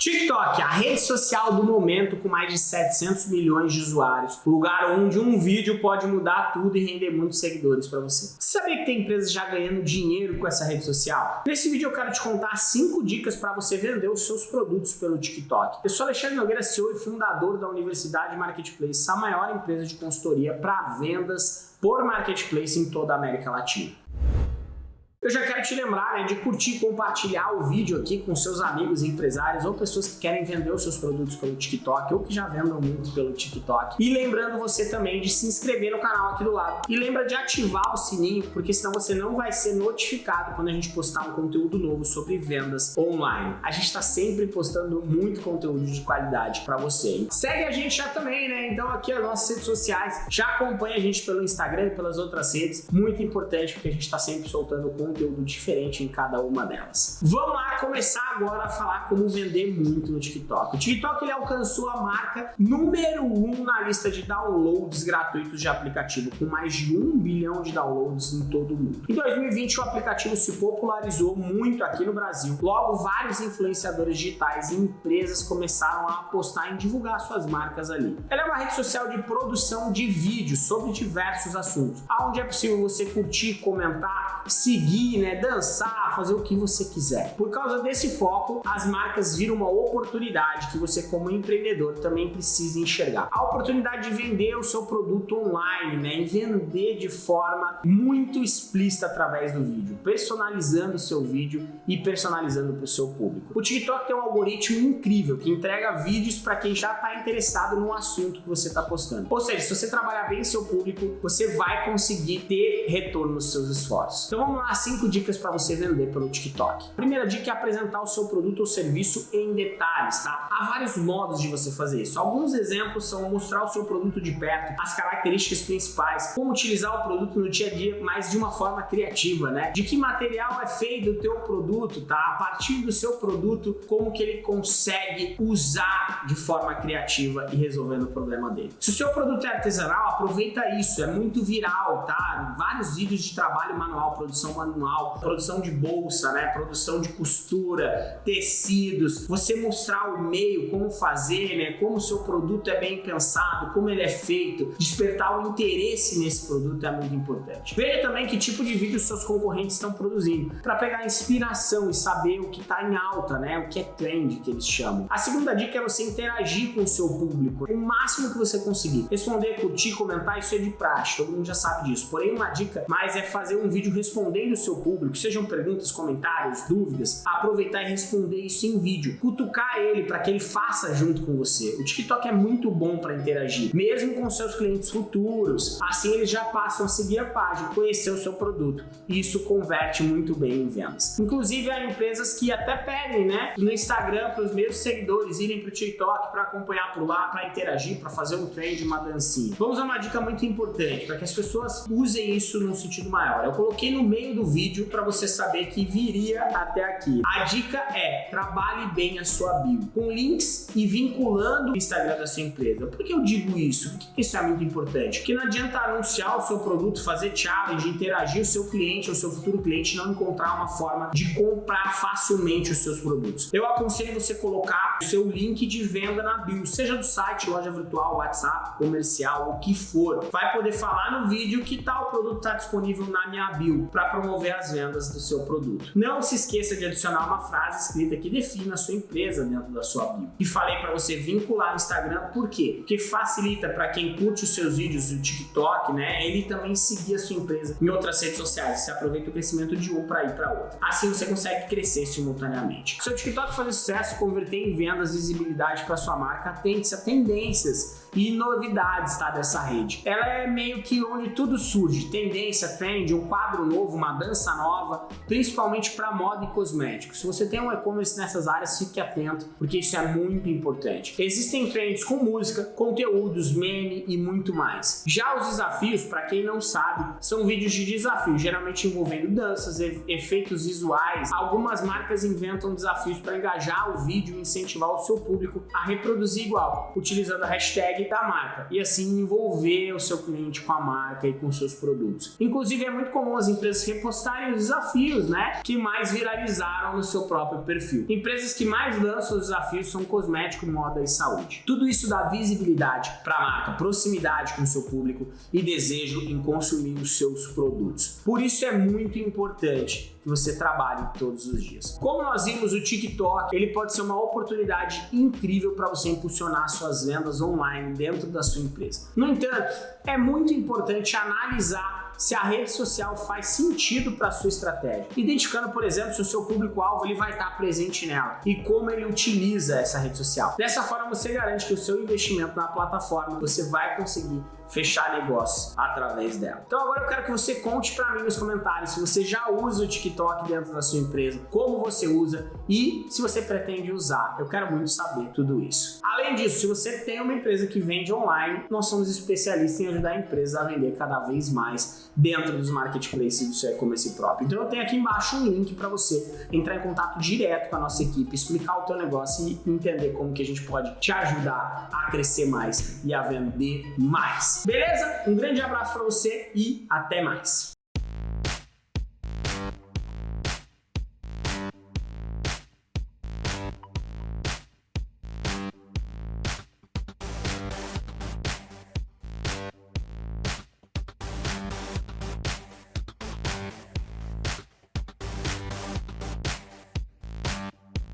TikTok, a rede social do momento com mais de 700 milhões de usuários, lugar onde um vídeo pode mudar tudo e render muitos seguidores para você. Você sabia que tem empresas já ganhando dinheiro com essa rede social? Nesse vídeo eu quero te contar 5 dicas para você vender os seus produtos pelo TikTok. Eu sou Alexandre Nogueira, CEO e fundador da Universidade Marketplace, a maior empresa de consultoria para vendas por Marketplace em toda a América Latina. Eu já quero te lembrar né, de curtir e compartilhar o vídeo aqui com seus amigos empresários ou pessoas que querem vender os seus produtos pelo TikTok ou que já vendam muito pelo TikTok. E lembrando você também de se inscrever no canal aqui do lado. E lembra de ativar o sininho, porque senão você não vai ser notificado quando a gente postar um conteúdo novo sobre vendas online. A gente está sempre postando muito conteúdo de qualidade para você. Segue a gente já também, né? Então aqui as nossas redes sociais, já acompanha a gente pelo Instagram e pelas outras redes. Muito importante porque a gente está sempre soltando conteúdo conteúdo diferente em cada uma delas. Vamos lá começar agora a falar como vender muito no TikTok. O TikTok ele alcançou a marca número 1 um na lista de downloads gratuitos de aplicativo, com mais de 1 bilhão de downloads em todo o mundo. Em 2020 o aplicativo se popularizou muito aqui no Brasil. Logo, vários influenciadores digitais e empresas começaram a apostar em divulgar suas marcas ali. Ela é uma rede social de produção de vídeos sobre diversos assuntos, onde é possível você curtir, comentar, seguir né, dançar, fazer o que você quiser. Por causa desse foco, as marcas viram uma oportunidade que você como empreendedor também precisa enxergar. A oportunidade de vender o seu produto online, né, e vender de forma muito explícita através do vídeo, personalizando o seu vídeo e personalizando para o seu público. O TikTok tem um algoritmo incrível que entrega vídeos para quem já está interessado no assunto que você está postando. Ou seja, se você trabalhar bem seu público, você vai conseguir ter retorno nos seus esforços. Então vamos lá, cinco dicas para você vender pelo TikTok. primeira dica é apresentar o seu produto ou serviço em detalhes, tá? Há vários modos de você fazer isso. Alguns exemplos são mostrar o seu produto de perto, as características principais, como utilizar o produto no dia a dia, mas de uma forma criativa, né? De que material é feito o teu produto, tá? A partir do seu produto, como que ele consegue usar de forma criativa e resolvendo o problema dele. Se o seu produto é artesanal, aproveita isso, é muito viral, tá? Vários vídeos de trabalho manual, produção manual, produção de bolsa, né? produção de costura, tecidos, você mostrar o meio, como fazer, né? como o seu produto é bem pensado, como ele é feito, despertar o interesse nesse produto é muito importante. Veja também que tipo de vídeo seus concorrentes estão produzindo, para pegar inspiração e saber o que está em alta, né? o que é trend que eles chamam. A segunda dica é você interagir com o seu público, o máximo que você conseguir. Responder, curtir, comentar, isso é de praxe, todo mundo já sabe disso. Porém, uma dica mais é fazer um vídeo respondendo o seu público, sejam perguntas, comentários, dúvidas, aproveitar e responder isso em vídeo. Cutucar ele para que ele faça junto com você. O TikTok é muito bom para interagir, mesmo com seus clientes futuros. Assim eles já passam a seguir a página, conhecer o seu produto. E isso converte muito bem em vendas. Inclusive há empresas que até pedem, né, no Instagram para os meus seguidores irem para o TikTok para acompanhar por lá, para interagir, para fazer um trend, uma dancinha. Vamos a uma dica muito importante para que as pessoas usem isso num sentido maior. Eu coloquei no meio do vídeo para você saber que viria até aqui. A dica é, trabalhe bem a sua bio, com links e vinculando o Instagram da sua empresa. Por que eu digo isso? Por que isso é muito importante? Porque não adianta anunciar o seu produto, fazer challenge, interagir o seu cliente ou seu futuro cliente não encontrar uma forma de comprar facilmente os seus produtos. Eu aconselho você colocar o seu link de venda na bio, seja do site, loja virtual, WhatsApp, comercial, o que for. Vai poder falar no vídeo que tal produto está disponível na minha bio para promover as vendas do seu produto. Não se esqueça de adicionar uma frase escrita que defina a sua empresa dentro da sua bio. E falei para você vincular o Instagram, por quê? Porque facilita para quem curte os seus vídeos do TikTok, né? Ele também seguir a sua empresa em outras redes sociais. Você aproveita o crescimento de um para ir para outro. Assim você consegue crescer simultaneamente. Se o TikTok fazer sucesso, converter em vendas, visibilidade para sua marca, atente-se a tendências e novidades tá, dessa rede. Ela é meio que onde tudo surge, tendência, trend, um quadro novo, uma dança nova, principalmente para moda e cosméticos. Se você tem um e-commerce nessas áreas, fique atento, porque isso é muito importante. Existem trends com música, conteúdos, meme e muito mais. Já os desafios, para quem não sabe, são vídeos de desafio, geralmente envolvendo danças, efeitos visuais. Algumas marcas inventam desafios para engajar o vídeo e incentivar o seu público a reproduzir igual, utilizando a hashtag da marca e assim envolver o seu cliente com a marca e com seus produtos. Inclusive é muito comum as empresas repostarem os desafios, né? Né, que mais viralizaram no seu próprio perfil. Empresas que mais lançam os desafios são cosmético, moda e saúde. Tudo isso dá visibilidade para a marca, proximidade com o seu público e desejo em consumir os seus produtos. Por isso é muito importante que você trabalhe todos os dias. Como nós vimos, o TikTok ele pode ser uma oportunidade incrível para você impulsionar suas vendas online dentro da sua empresa. No entanto, é muito importante analisar se a rede social faz sentido para sua estratégia. Identificando, por exemplo, se o seu público-alvo ele vai estar presente nela e como ele utiliza essa rede social. Dessa forma, você garante que o seu investimento na plataforma você vai conseguir fechar negócios através dela. Então agora eu quero que você conte para mim nos comentários se você já usa o TikTok dentro da sua empresa, como você usa e se você pretende usar. Eu quero muito saber tudo isso. Além disso, se você tem uma empresa que vende online, nós somos especialistas em ajudar empresas a vender cada vez mais dentro dos marketplaces do seu e-commerce próprio. Então eu tenho aqui embaixo um link para você entrar em contato direto com a nossa equipe, explicar o teu negócio e entender como que a gente pode te ajudar a crescer mais e a vender mais. Beleza? Um grande abraço para você e até mais.